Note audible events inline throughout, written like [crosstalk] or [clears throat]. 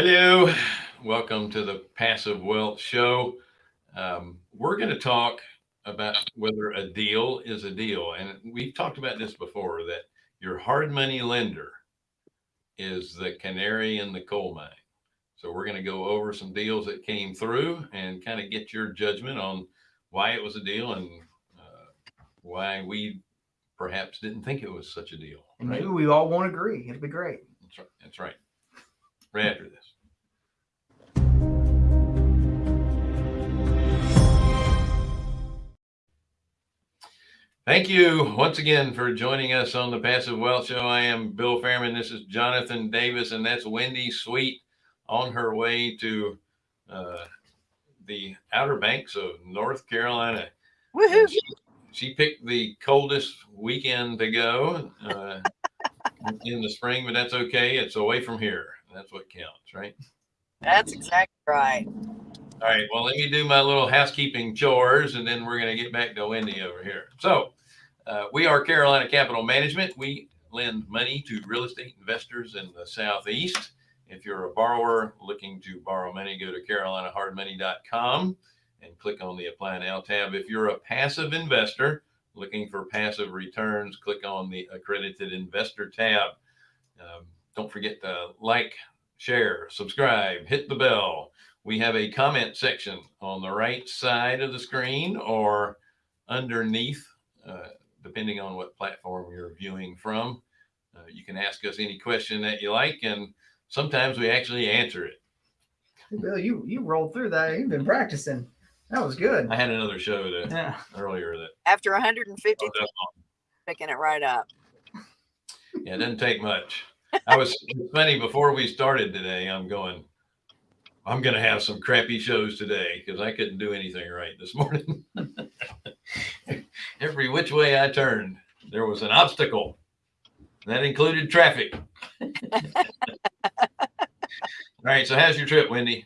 Hello, welcome to the Passive Wealth Show. Um, we're going to talk about whether a deal is a deal. And we've talked about this before that your hard money lender is the canary in the coal mine. So we're going to go over some deals that came through and kind of get your judgment on why it was a deal and uh, why we perhaps didn't think it was such a deal. And right? maybe we all won't agree. It'll be great. That's right. That's right. Right after this. Thank you once again for joining us on the Passive Wealth Show. I am Bill Fairman. This is Jonathan Davis, and that's Wendy Sweet on her way to uh, the Outer Banks of North Carolina. Woohoo! She, she, picked the coldest weekend to go uh, [laughs] in the spring, but that's okay. It's away from here. That's what counts, right? That's exactly right. All right. Well, let me do my little housekeeping chores, and then we're going to get back to Wendy over here. So, uh, we are Carolina Capital Management. We lend money to real estate investors in the Southeast. If you're a borrower looking to borrow money, go to carolinahardmoney.com and click on the Apply Now tab. If you're a passive investor looking for passive returns, click on the Accredited Investor tab. Um, don't forget to like, share, subscribe, hit the bell. We have a comment section on the right side of the screen or underneath uh, depending on what platform you're viewing from. Uh, you can ask us any question that you like, and sometimes we actually answer it. Bill, you you rolled through that. You've been practicing. That was good. I had another show that Yeah. earlier that After 150, oh, picking it right up. yeah, it didn't take much. I was it's funny before we started today. I'm going. I'm going to have some crappy shows today because I couldn't do anything right this morning. [laughs] Every which way I turned, there was an obstacle. That included traffic. [laughs] All right. So, how's your trip, Wendy?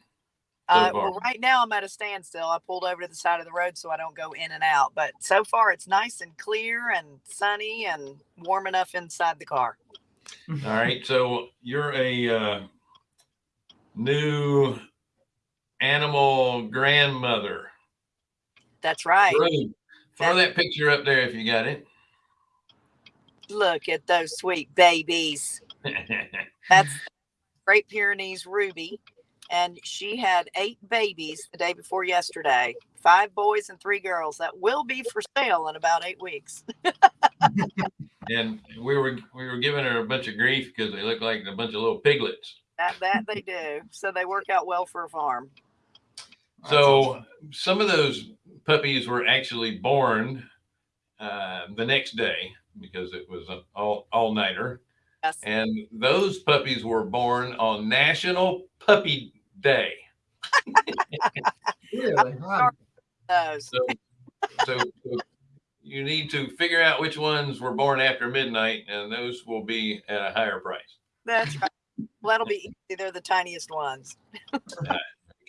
So Uh, well, right now I'm at a standstill. I pulled over to the side of the road so I don't go in and out. But so far it's nice and clear and sunny and warm enough inside the car. [laughs] All right. So, you're a uh, new animal grandmother. That's right. Throw, throw that picture up there if you got it. Look at those sweet babies. [laughs] That's Great Pyrenees Ruby. And she had eight babies the day before yesterday. Five boys and three girls. That will be for sale in about eight weeks. [laughs] and we were we were giving her a bunch of grief because they look like a bunch of little piglets. That that they do. So they work out well for a farm. So some of those puppies were actually born uh, the next day because it was an all all nighter, Yes. and those puppies were born on National Puppy Day. really, wow. So, so, so you need to figure out which ones were born after midnight, and those will be at a higher price. That's right. Well, that'll be easy. They're the tiniest ones. [laughs]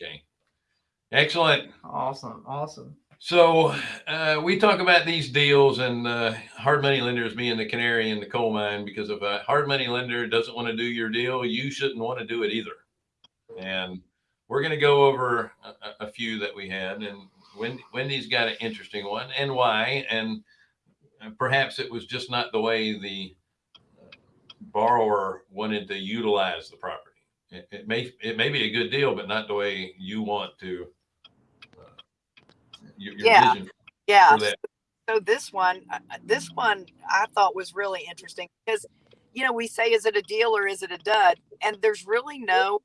Okay. Excellent. awesome, awesome. So uh, we talk about these deals and uh, hard money lenders being the canary in the coal mine because if a hard money lender doesn't want to do your deal, you shouldn't want to do it either. And we're going to go over a, a few that we had, and Wendy, Wendy's got an interesting one, and why, and perhaps it was just not the way the borrower wanted to utilize the property. It, it may it may be a good deal, but not the way you want to. Your, your Yeah. vision Yeah. So this one, uh, uh, this one I thought was really interesting because, you know, we say, is it a deal or is it a dud? And there's really no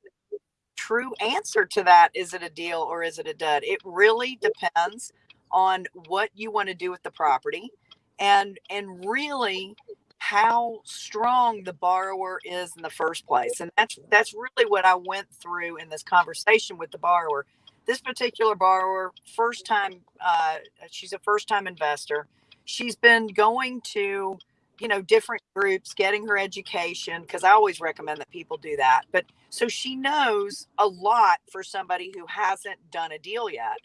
true answer to that. Is it a deal or is it a dud? It really depends on what you want to do with the property and and really how strong the borrower is in the first place and that's that's really what i went through in this conversation with the borrower this particular borrower first time uh, she's a first time investor. She's been going to you know different groups getting her education because i always recommend that people do that. But so she knows a lot for somebody who hasn't done a deal yet.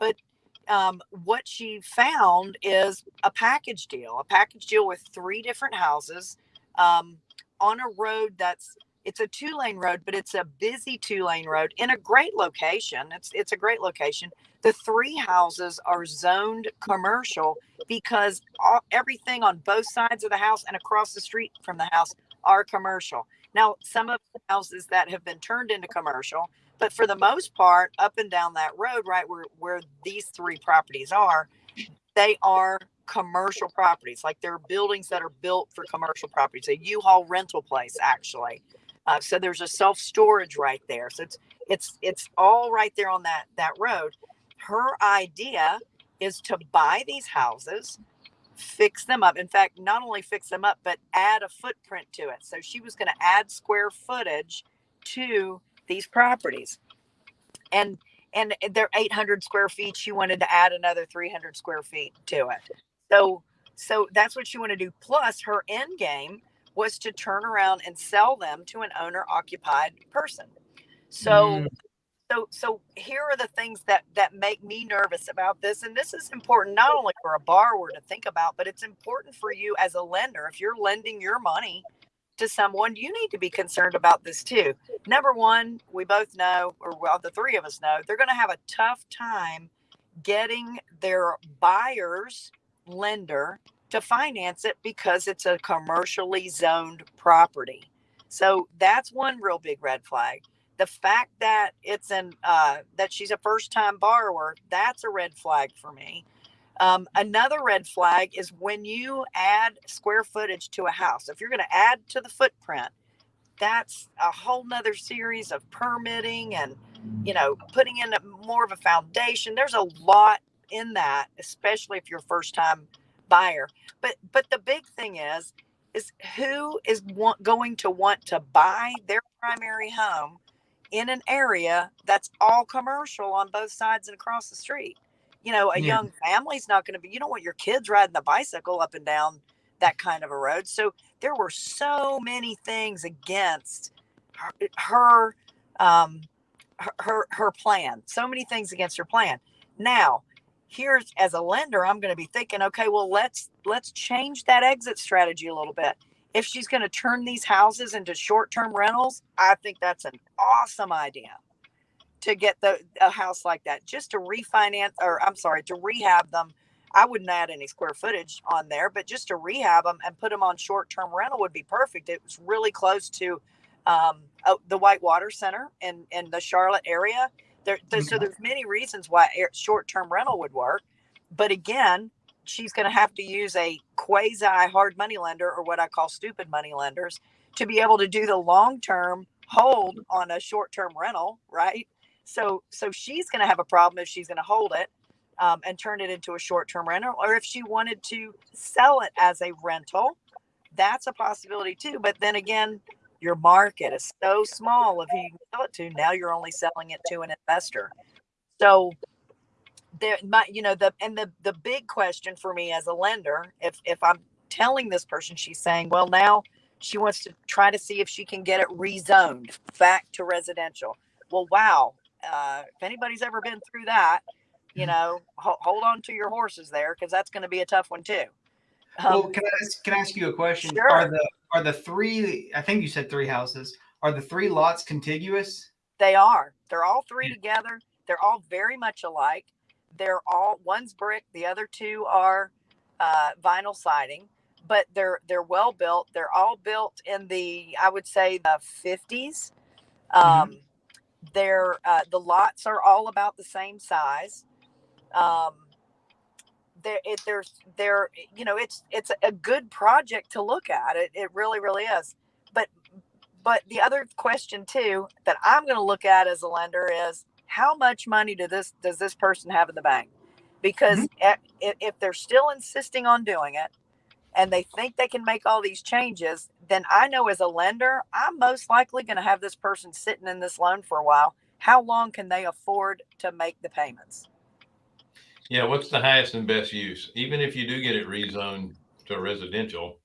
But um, what she found is a package deal a package deal with three different houses um, on a road that's it's a two lane road, but it's a busy two lane road in a great location. It's it's a great location. The three houses are zoned commercial because all, everything on both sides of the house and across the street from the house are commercial. Now, some of the houses that have been turned into commercial, but for the most part, up and down that road, right where where these three properties are, they are commercial properties. Like they're buildings that are built for commercial properties. A U-Haul rental place, actually. Uh, so there's a self storage right there. So it's it's it's all right there on that that road. Her idea is to buy these houses, fix them up. In fact, not only fix them up, but add a footprint to it. So she was going to add square footage to these properties, and and they're 800 square feet. She wanted to add another 300 square feet to it. So so that's what she wanted to do. Plus, her end game was to turn around and sell them to an owner occupied person. So Mm. so so here are the things that that make me nervous about this and this is important not only for a borrower to think about but it's important for you as a lender if you're lending your money to someone you need to be concerned about this too number one we both know or well the three of us know they're going to have a tough time getting their buyer's lender to finance it because it's a commercially zoned property. So that's one real big red flag. The fact that it's an uh, that she's a first time borrower, that's a red flag for me. Um, another red flag is when you add square footage to a house. If you're going to add to the footprint, that's a whole nother series of permitting and you know putting in a, more of a foundation. There's a lot in that, especially if you're first time buyer. But but the big thing is is who is want, going to want to buy their primary home in an area that's all commercial on both sides and across the street. You know, a Yeah. young family's not going to be. You don't want your kids riding the bicycle up and down that kind of a road. So there were so many things against her, her um her, her her plan. So many things against her plan. Now, here's as a lender i'm going to be thinking okay well let's let's change that exit strategy a little bit. If she's going to turn these houses into short-term rentals i think that's an awesome idea to get the a house like that just to refinance or i'm sorry to rehab them. I wouldn't add any square footage on there but just to rehab them and put them on short-term rental would be perfect. It was really close to um, oh, the whitewater center in in the charlotte area there, there- so there's many reasons why short-term rental would work, but again, she's going to have to use a quasi hard money lender or what I call stupid money lenders to be able to do the long-term hold on a short-term rental, right? So, so she's going to have a problem if she's going to hold it um, and turn it into a short-term rental, or if she wanted to sell it as a rental, that's a possibility too. But then again, your market is so small of who you can sell it to. Now you're only selling it to an investor. So there my you know the and the the big question for me as a lender, if if I'm telling this person, she's saying, well now she wants to try to see if she can get it rezoned back to residential. Well, wow. Uh, if anybody's ever been through that, you know, ho- hold on to your horses there because that's going to be a tough one too. Well, Um, can I ask, can I ask you a question? Sure. Are the are the three? I think you said three houses. Are the three lots contiguous? They are. They're all three together. They're all very much alike. They're all one's brick, the other two are uh, vinyl siding, but they're they're well built. They're all built in the I would say the fifties. Um, They're uh, the lots are all about the same size. Um, there, it, there's there you know it's it's a good project to look at. It it really really is. But but the other question too that I'm going to look at as a lender is how much money do this does this person have in the bank? Because Mm-hmm. if, if they're still insisting on doing it and they think they can make all these changes, then I know as a lender, I'm most likely going to have this person sitting in this loan for a while. How long can they afford to make the payments? Yeah, what's the highest and best use? Even if you do get it rezoned to residential,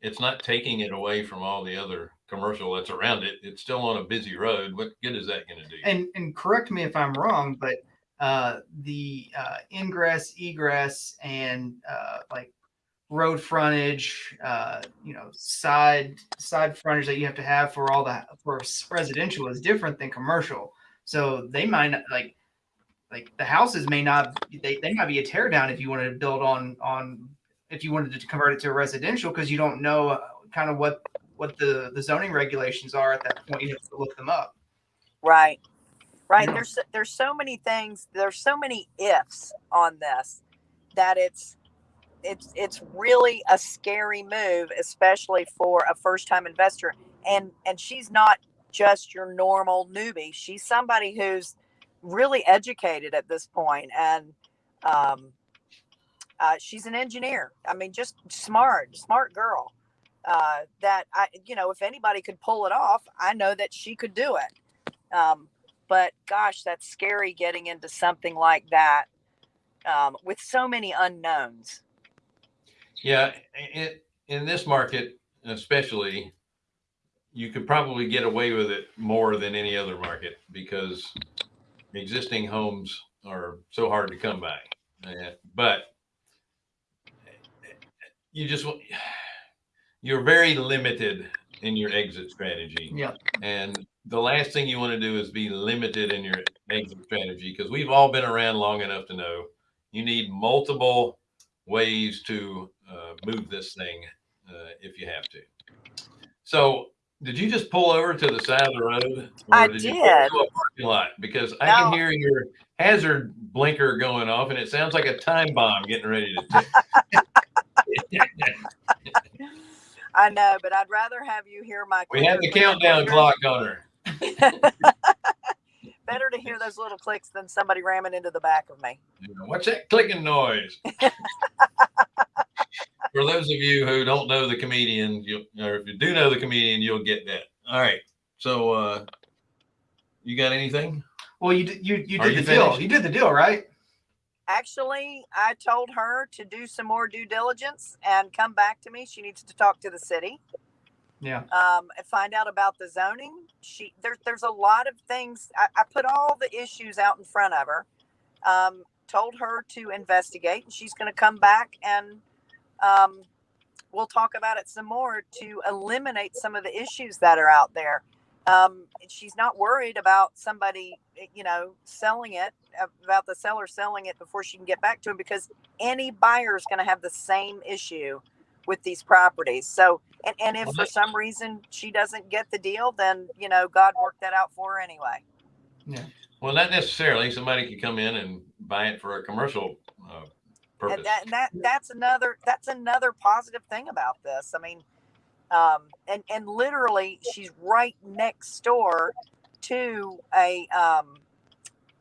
it's not taking it away from all the other commercial that's around it. It's still on a busy road. What good is that going to do? And and correct me if I'm wrong, but uh, the uh, ingress, egress, and uh, like road frontage, uh, you know, side side frontage that you have to have for all the for residential is different than commercial. So they might not like like the houses may not they, they might be a tear down if you wanted to build on on if you wanted to convert it to a residential because you don't know uh, kind of what what the the zoning regulations are at that point. You have to look them up. Right. Right. Yeah. There's there's so many things. There's so many ifs on this that it's it's it's really a scary move, especially for a first time investor. And and she's not just your normal newbie. She's somebody who's really educated at this point, and um, uh, she's an engineer. I mean, just smart, smart girl. Uh, that I, you know, if anybody could pull it off, I know that she could do it. Um, but gosh, that's scary getting into something like that um, with so many unknowns. Yeah, it, in this market especially, you could probably get away with it more than any other market because existing homes are so hard to come by. Uh, But you just, you're very limited in your exit strategy. Yeah. And the last thing you want to do is be limited in your exit strategy because we've all been around long enough to know you need multiple ways to uh, move this thing uh, if you have to. So, did you just pull over to the side of the road? I you pull did. parking lot? Because I can hear your hazard blinker going off, and it sounds like a time bomb getting ready to tick. [laughs] I know, but I'd rather have you hear my. we have the countdown clock on her. [laughs] Better to hear those little clicks than somebody ramming into the back of me. What's that clicking noise? [laughs] For those of you who don't know the comedian, you or if you do know the comedian, you'll get that. All right. So, uh, you got anything? Well, you did- you you Are did you the deal. finished? You did the deal, right? Actually, I told her to do some more due diligence and come back to me. She needs to talk to the city. Yeah. um, and find out about the zoning. She there, there's a lot of things. I, I put all the issues out in front of her. Um, told her to investigate, and she's going to come back and um, we'll talk about it some more to eliminate some of the issues that are out there. Um, and she's not worried about somebody, you know, selling it, about the seller selling it before she can get back to him because any buyer is going to have the same issue with these properties. So, and, and if for some reason she doesn't get the deal, then, you know, God worked that out for her anyway. Yeah. Well, not necessarily. Somebody could come in and buy it for a commercial uh, purpose. And that, and that, that's another, that's another positive thing about this. I mean, um, and, and literally she's right next door to a, um,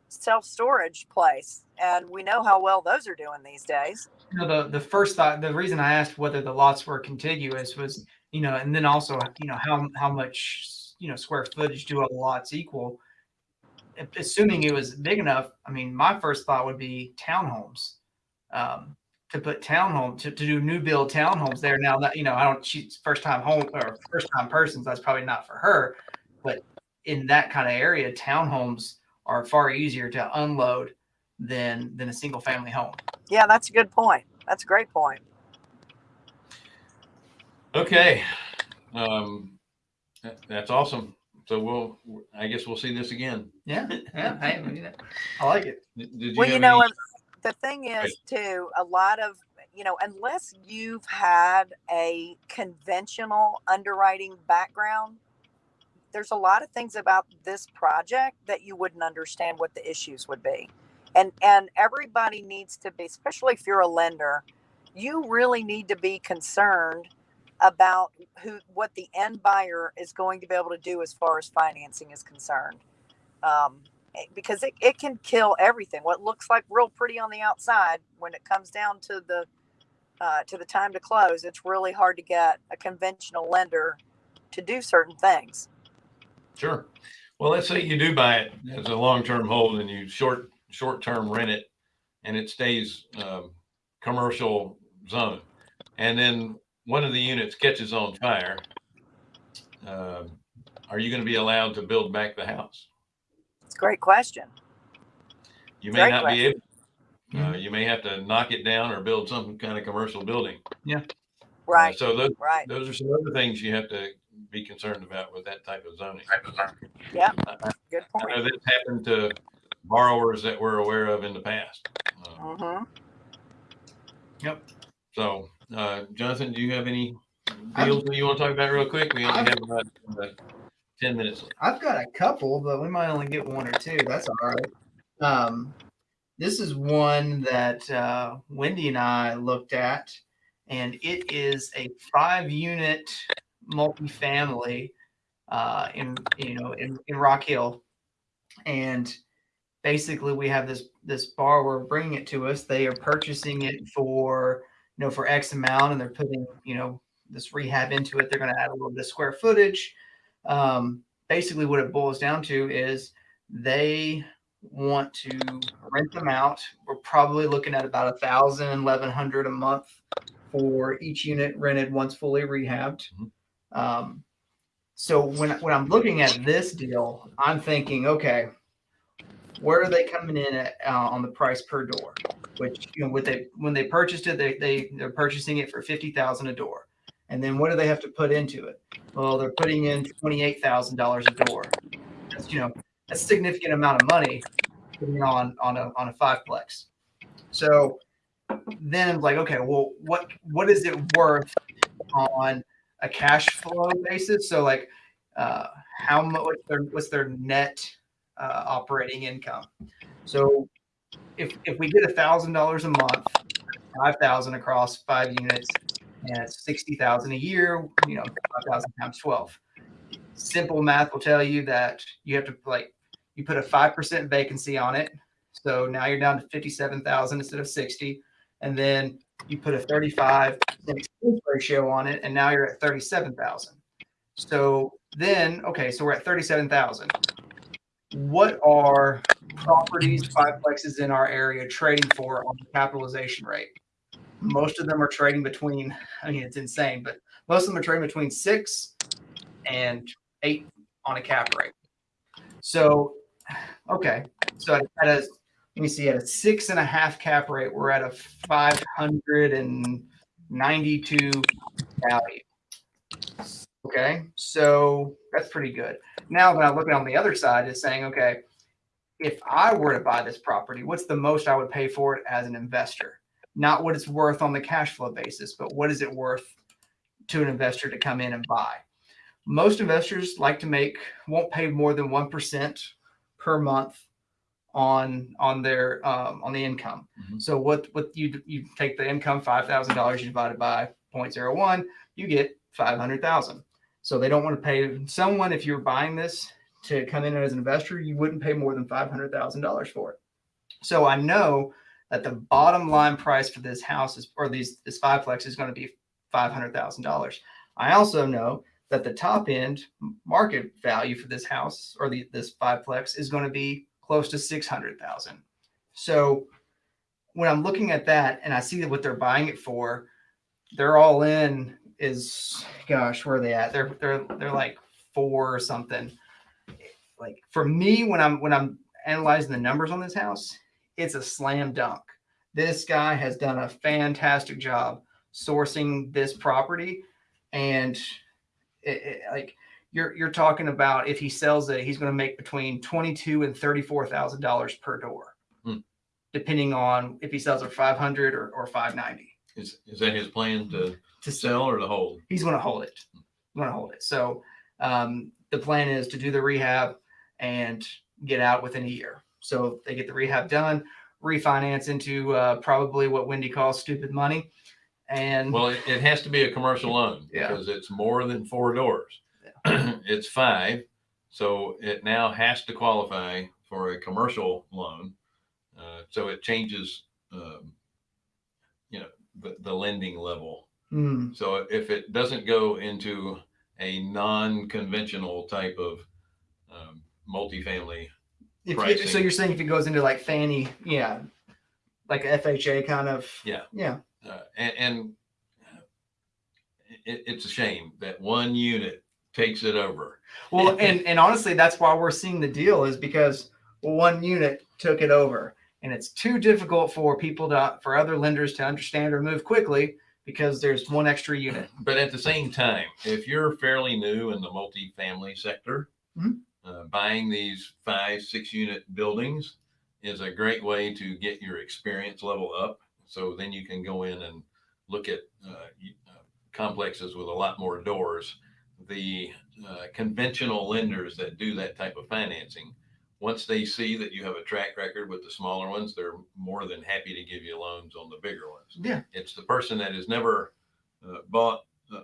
self-storage place. And we know how well those are doing these days. You know, the the first thought, the reason I asked whether the lots were contiguous was, you know, and then also, you know, how how much, you know, square footage do all the lots equal? Assuming it was big enough, I mean, my first thought would be townhomes. Um, to put townhome to, to do new build townhomes there. Now that you know, I don't she's first time home or first time persons, that's probably not for her. But in that kind of area, townhomes are far easier to unload than than a single family home. Yeah, that's a good point. That's a great point. Okay. Um, that- that's awesome. So we'll, I guess we'll see this again. Yeah, yeah, hey, we need it. I like it. Did did well, you know, any- and the thing is too, a lot of you know, unless you've had a conventional underwriting background, there's a lot of things about this project that you wouldn't understand what the issues would be. And and everybody needs to be, especially if you're a lender, you really need to be concerned about who what the end buyer is going to be able to do as far as financing is concerned. Um, because it, it can kill everything. What looks like real pretty on the outside, when it comes down to the uh, to the time to close, it's really hard to get a conventional lender to do certain things. Sure. Well, let's say you do buy it as a long-term hold and you short, short-term rent it and it stays, um, commercial zone. And then one of the units catches on fire. Um, are you going to be allowed to build back the house? It's a great question. You may Great not be able. Uh, you may have to knock it down or build some kind of commercial building. Yeah. Right, So those, right. those are some other things you have to be concerned about with that type of zoning. Yeah. Good I point. know this happened to borrowers that we're aware of in the past. Uh, hmm Yep. So, uh, Jonathan, do you have any deals that you want to talk about real quick? We only have about uh, ten minutes. left. I've got a couple, but we might only get one or two. That's all right. Um, this is one that uh, Wendy and I looked at, and it is a five-unit multifamily uh, in you know in, in Rock Hill, and basically we have this this borrower bringing it to us. They are purchasing it for you know for X amount, and they're putting you know this rehab into it. They're going to add a little bit of square footage. Um, basically what it boils down to is they want to rent them out. We're probably looking at about a thousand, eleven hundred a month for each unit rented once fully rehabbed. Mhm. Um, so when when I'm looking at this deal, I'm thinking, okay, where are they coming in at uh, on the price per door? Which you know, with they when they purchased it, they they they're purchasing it for fifty thousand a door, and then what do they have to put into it? Well, they're putting in twenty-eight thousand dollars a door. That's you know that's a significant amount of money on on a on a fiveplex. So then like, okay, well, what what is it worth on a cash flow basis? So like, uh, how much what's their what's their net uh, operating income? So if if we get a thousand dollars a month, five thousand across five units, and it's sixty thousand a year. You know, five thousand times twelve. Simple math will tell you that you have to like you put a five percent vacancy on it, so now you're down to fifty-seven thousand instead of sixty, and then you put a thirty-five expense ratio on it, and now you're at thirty-seven thousand. So then, okay, so we're at thirty-seven thousand. What are properties, fiveplexes in our area trading for on the capitalization rate? Most of them are trading between, I mean, it's insane, but most of them are trading between six and eight on a cap rate. So, okay, so at a, let me see, at a six and a half cap rate, we're at a 592 value. Okay, so that's pretty good. Now, when I look on the other side, is saying, okay, if I were to buy this property, what's the most I would pay for it as an investor? Not what it's worth on the cash flow basis, but what is it worth to an investor to come in and buy? Most investors like to make won't pay more than one percent per month on on their um, on the income. Mhm. So what what you you take the income five thousand dollars you divide it by 0.01, you get five hundred thousand. So they don't want to pay someone if you're buying this to come in as an investor, you wouldn't pay more than five hundred thousand dollars for it. So I know that the bottom line price for this house is or these this fiveplex is going to be five hundred thousand dollars. I also know that the top end market value for this house or the, this fiveplex is going to be close to six hundred thousand. So when I'm looking at that and I see what they're buying it for, they're all in is gosh, where are they at? They're they're they're like four or something. Like for me, when I'm when I'm analyzing the numbers on this house, it's a slam dunk. This guy has done a fantastic job sourcing this property, and it, it, like you're you're talking about if he sells it, he's going to make between twenty two and thirty four thousand dollars per door, Hmm. depending on if he sells it five hundred or or five ninety. Is, is that his plan to To sell or to hold? he's going to hold it. Going to hold it. So um, the plan is to do the rehab and get out within a year. So they get the rehab done, refinance into uh, probably what Wendy calls stupid money, and Well, it, it has to be a commercial loan Yeah. because it's more than four doors. [clears throat] It's five, so it now has to qualify for a commercial loan. Uh, so it changes, um, you know, the, the lending level. Hmm, So if it doesn't go into a non-conventional type of um, multifamily, if you, so you're saying if it goes into like Fannie, yeah, like FHA kind of, Yeah. yeah, uh, and, and it, it's a shame that one unit takes it over. Well, [laughs] and and honestly, that's why we're seeing the deal is because one unit took it over, and it's too difficult for people to for other lenders to understand or move quickly because there's one extra unit. But at the same time, if you're fairly new in the multifamily sector, Mhm. Uh, buying these five, six unit buildings is a great way to get your experience level up. So then you can go in and look at uh, uh, complexes with a lot more doors. The uh, conventional lenders that do that type of financing, once they see that you have a track record with the smaller ones, they're more than happy to give you loans on the bigger ones Yeah. it's the person that has never uh, bought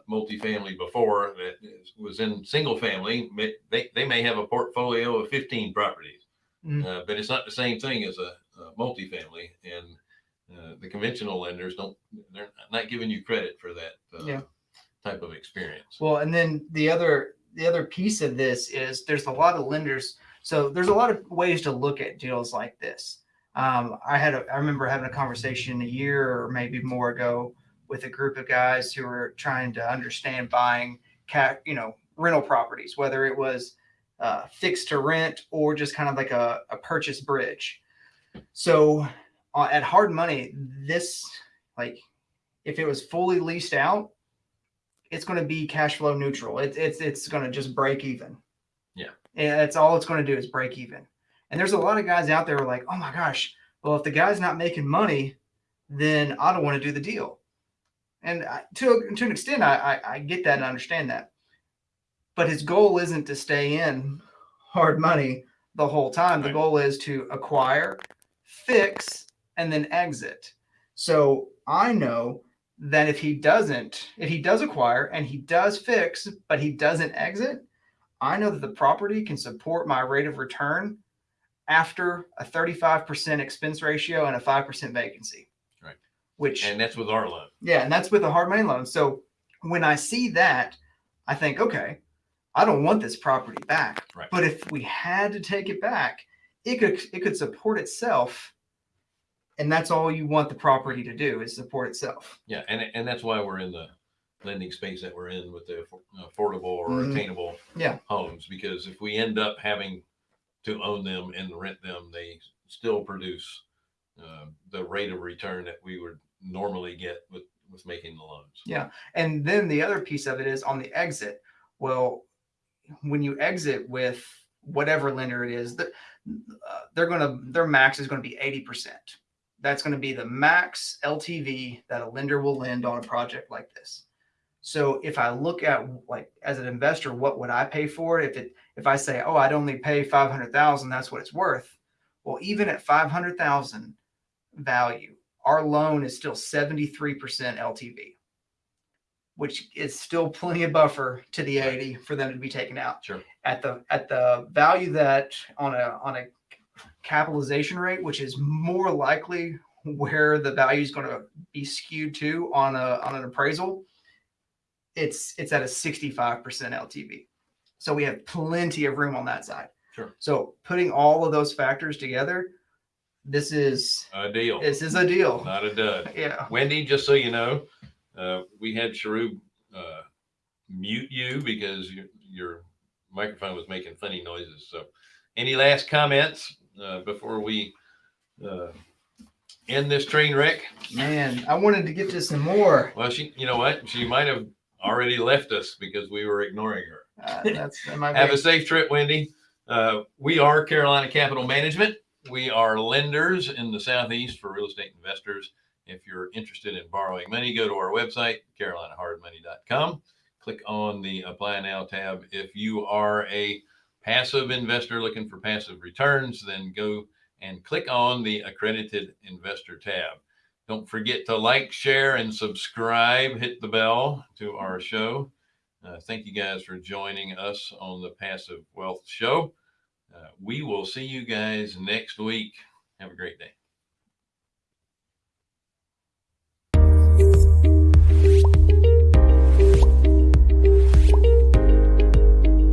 multifamily before that was in single family. They, they may have a portfolio of 15 properties, Mm. uh, but it's not the same thing as a, a multifamily. And uh, the conventional lenders don't, they're not giving you credit for that uh, Yeah. type of experience. Well, and then the other the other piece of this is there's a lot of lenders. So there's a lot of ways to look at deals like this. Um, I had a, I remember having a conversation a year or maybe more ago with a group of guys who were trying to understand buying cat, you know, rental properties, whether it was uh, fixed to rent or just kind of like a, a purchase bridge. So uh, at hard money, this like if it was fully leased out, it's going to be cash flow neutral. It's it's it's going to just break even. Yeah. and that's all it's going to do is break even. And there's a lot of guys out there who are like, oh my gosh, well if the guy's not making money, then I don't want to do the deal. And I, to to an extent, I, I I get that and understand that. But his goal isn't to stay in hard money the whole time. The goal is to acquire, fix, and then exit. So I know that if he doesn't, if he does acquire and he does fix, but he doesn't exit, I know that the property can support my rate of return after a 35% expense ratio and a 5% vacancy. Which, And that's with our loan. yeah, and that's with a hard money loan. So when I see that, I think, okay, I don't want this property back. Right. But if we had to take it back, it could it could support itself. And that's all you want the property to do is support itself. Yeah. And, and that's why we're in the lending space that we're in with the affordable or Mhm. attainable Yeah. homes. Because if we end up having to own them and rent them, they still produce uh, the rate of return that we would normally get with, with making the loans. Yeah. And then the other piece of it is on the exit. Well, when you exit with whatever lender it is, that uh, they're going to their max is going to be 80%. That's going to be the max LTV that a lender will lend on a project like this. So if I look at like as an investor, what would I pay for it? If it if I say, oh, I'd only pay 500,000, that's what it's worth. Well, even at 500,000 value, our loan is still 73% LTV which is still plenty of buffer to the 80 for them to be taken out. Sure. At the at the value that on a on a capitalization rate, which is more likely where the value is going to be skewed to on a on an appraisal, it's it's at a 65% LTV. So we have plenty of room on that side. Sure. So putting all of those factors together, this is A deal, this is a deal. not a dud. [laughs] Yeah. Wendy, just so you know, uh, we had Sharub uh, mute you because your, your microphone was making funny noises. So, any last comments uh, before we uh, end this train wreck? Man, I wanted to get to some more. Well, she, you know what? She might have already left us because we were ignoring her. Uh, that's Have a safe trip, Wendy. Uh, we are Carolina Capital Management. We are lenders in the Southeast for real estate investors. If you're interested in borrowing money, go to our website, carolinahardmoney.com. Click on the Apply Now tab. If you are a passive investor looking for passive returns, then go and click on the Accredited Investor tab. Don't forget to like, share, and subscribe. Hit the bell to our show. Uh, thank you guys for joining us on the Passive Wealth Show. Uh, we will see you guys next week. Have a great day.